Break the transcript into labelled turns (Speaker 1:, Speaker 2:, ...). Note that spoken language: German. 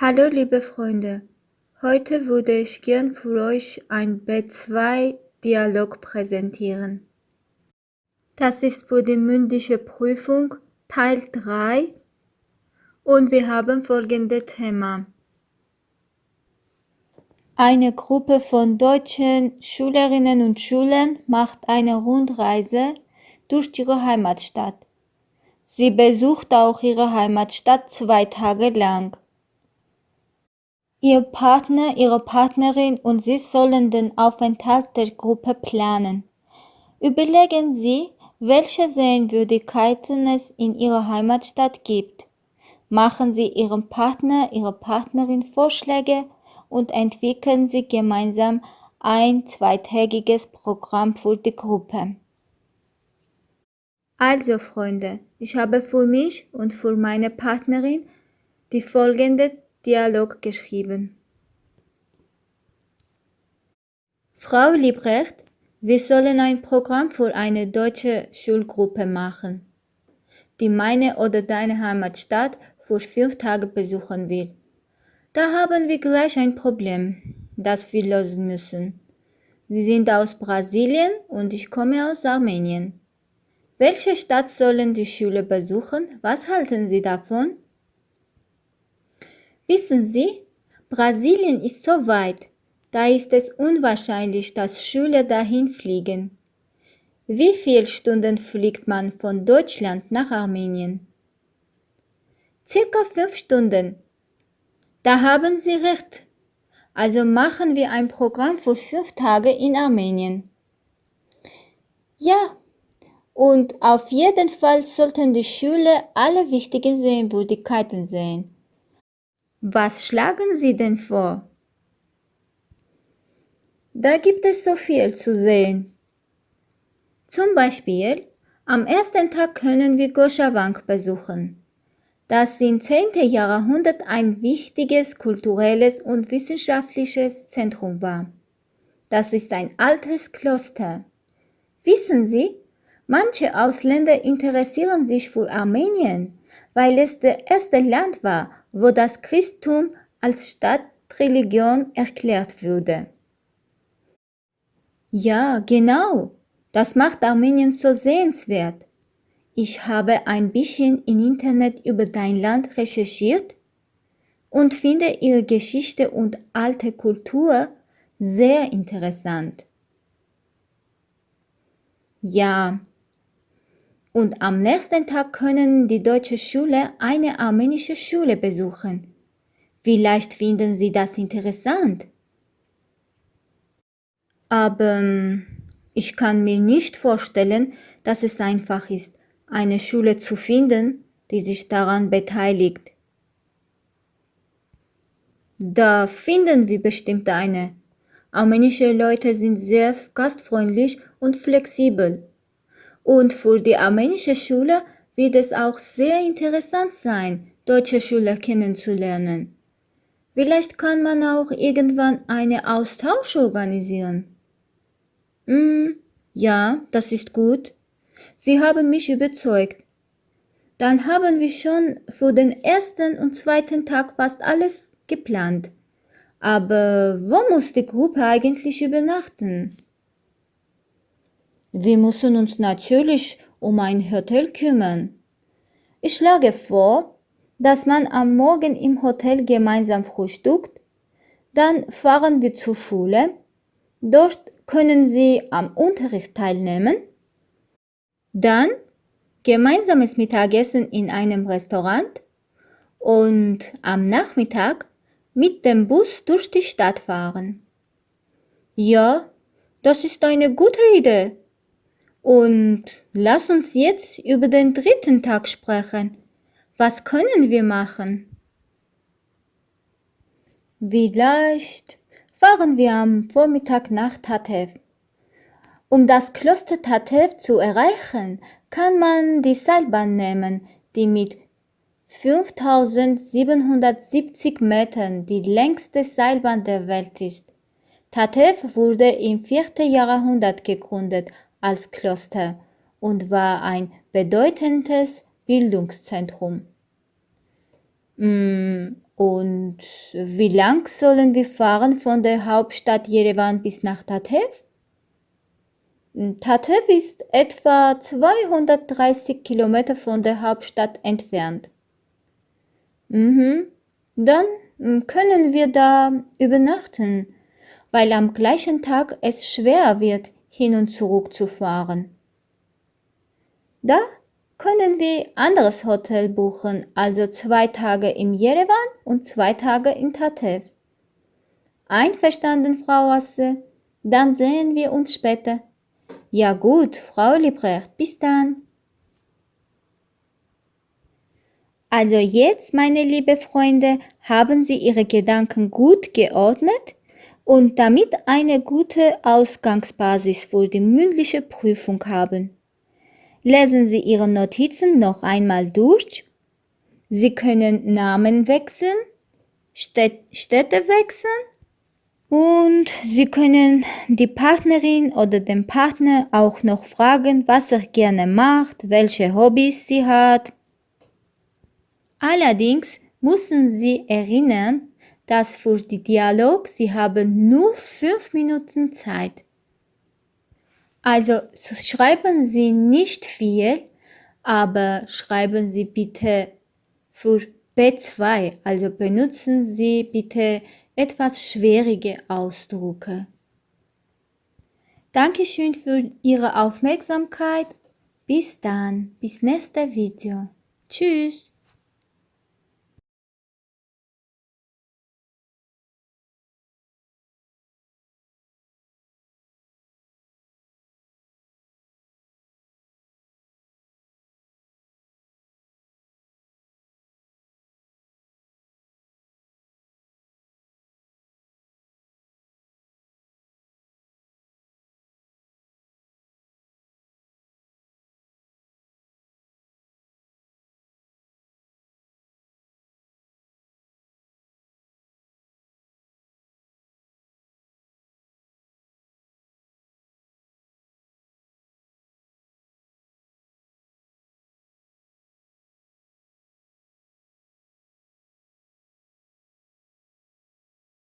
Speaker 1: Hallo liebe Freunde, heute würde ich gern für euch ein B2-Dialog präsentieren. Das ist für die mündliche Prüfung Teil 3 und wir haben folgende Thema. Eine Gruppe von deutschen Schülerinnen und Schülern macht eine Rundreise durch ihre Heimatstadt. Sie besucht auch ihre Heimatstadt zwei Tage lang. Ihr Partner, Ihre Partnerin und Sie sollen den Aufenthalt der Gruppe planen. Überlegen Sie, welche Sehenswürdigkeiten es in Ihrer Heimatstadt gibt. Machen Sie Ihrem Partner, Ihrer Partnerin Vorschläge und entwickeln Sie gemeinsam ein zweitägiges Programm für die Gruppe. Also Freunde, ich habe für mich und für meine Partnerin die folgende Dialog geschrieben. Frau Liebrecht, wir sollen ein Programm für eine deutsche Schulgruppe machen, die meine oder deine Heimatstadt für fünf Tage besuchen will. Da haben wir gleich ein Problem, das wir lösen müssen. Sie sind aus Brasilien und ich komme aus Armenien. Welche Stadt sollen die Schüler besuchen? Was halten Sie davon? Wissen Sie, Brasilien ist so weit, da ist es unwahrscheinlich, dass Schüler dahin fliegen. Wie viele Stunden fliegt man von Deutschland nach Armenien? Circa fünf Stunden. Da haben Sie recht. Also machen wir ein Programm für fünf Tage in Armenien. Ja, und auf jeden Fall sollten die Schüler alle wichtigen Sehenswürdigkeiten sehen. Was schlagen Sie denn vor? Da gibt es so viel zu sehen. Zum Beispiel, am ersten Tag können wir Goschawank besuchen das im 10. Jahrhundert ein wichtiges kulturelles und wissenschaftliches Zentrum war. Das ist ein altes Kloster. Wissen Sie, manche Ausländer interessieren sich für Armenien, weil es das erste Land war, wo das Christentum als Stadtreligion erklärt wurde. Ja, genau. Das macht Armenien so sehenswert. Ich habe ein bisschen im Internet über dein Land recherchiert und finde ihre Geschichte und alte Kultur sehr interessant. Ja, und am nächsten Tag können die deutsche Schüler eine armenische Schule besuchen. Vielleicht finden sie das interessant. Aber ich kann mir nicht vorstellen, dass es einfach ist, eine Schule zu finden, die sich daran beteiligt. Da finden wir bestimmt eine. Armenische Leute sind sehr gastfreundlich und flexibel. Und für die armenische Schule wird es auch sehr interessant sein, deutsche Schüler kennenzulernen. Vielleicht kann man auch irgendwann einen Austausch organisieren. Hm, ja, das ist gut. Sie haben mich überzeugt. Dann haben wir schon für den ersten und zweiten Tag fast alles geplant. Aber wo muss die Gruppe eigentlich übernachten? Wir müssen uns natürlich um ein Hotel kümmern. Ich schlage vor, dass man am Morgen im Hotel gemeinsam frühstückt, dann fahren wir zur Schule, dort können Sie am Unterricht teilnehmen dann gemeinsames Mittagessen in einem Restaurant und am Nachmittag mit dem Bus durch die Stadt fahren. Ja, das ist eine gute Idee. Und lass uns jetzt über den dritten Tag sprechen. Was können wir machen? Vielleicht fahren wir am Vormittag nach Tatev. Um das Kloster Tatev zu erreichen, kann man die Seilbahn nehmen, die mit 5770 Metern die längste Seilbahn der Welt ist. Tatev wurde im 4. Jahrhundert gegründet als Kloster und war ein bedeutendes Bildungszentrum. Mm, Und wie lang sollen wir fahren von der Hauptstadt Jerewan bis nach Tatev? Mm, Tatev ist etwa 230 Kilometer von der Hauptstadt entfernt. Mhm. Dann mm, können wir da übernachten, weil am gleichen Tag es schwer wird, hin und zurück zu fahren. Da können wir anderes Hotel buchen, also zwei Tage im Jerewan und zwei Tage in Tatev. Einverstanden, Frau Asse? Dann sehen wir uns später. Ja gut, Frau Liebrecht, bis dann. Also jetzt, meine liebe Freunde, haben Sie Ihre Gedanken gut geordnet und damit eine gute Ausgangsbasis für die mündliche Prüfung haben. Lesen Sie Ihre Notizen noch einmal durch. Sie können Namen wechseln, Städ Städte wechseln und Sie können die Partnerin oder den Partner auch noch fragen, was er gerne macht, welche Hobbys sie hat. Allerdings müssen Sie erinnern, dass für die Dialog Sie haben nur fünf Minuten Zeit. Also schreiben Sie nicht viel, aber schreiben Sie bitte für B2, also benutzen Sie bitte etwas schwierige Ausdrücke. Dankeschön für Ihre Aufmerksamkeit. Bis dann, bis nächste Video. Tschüss.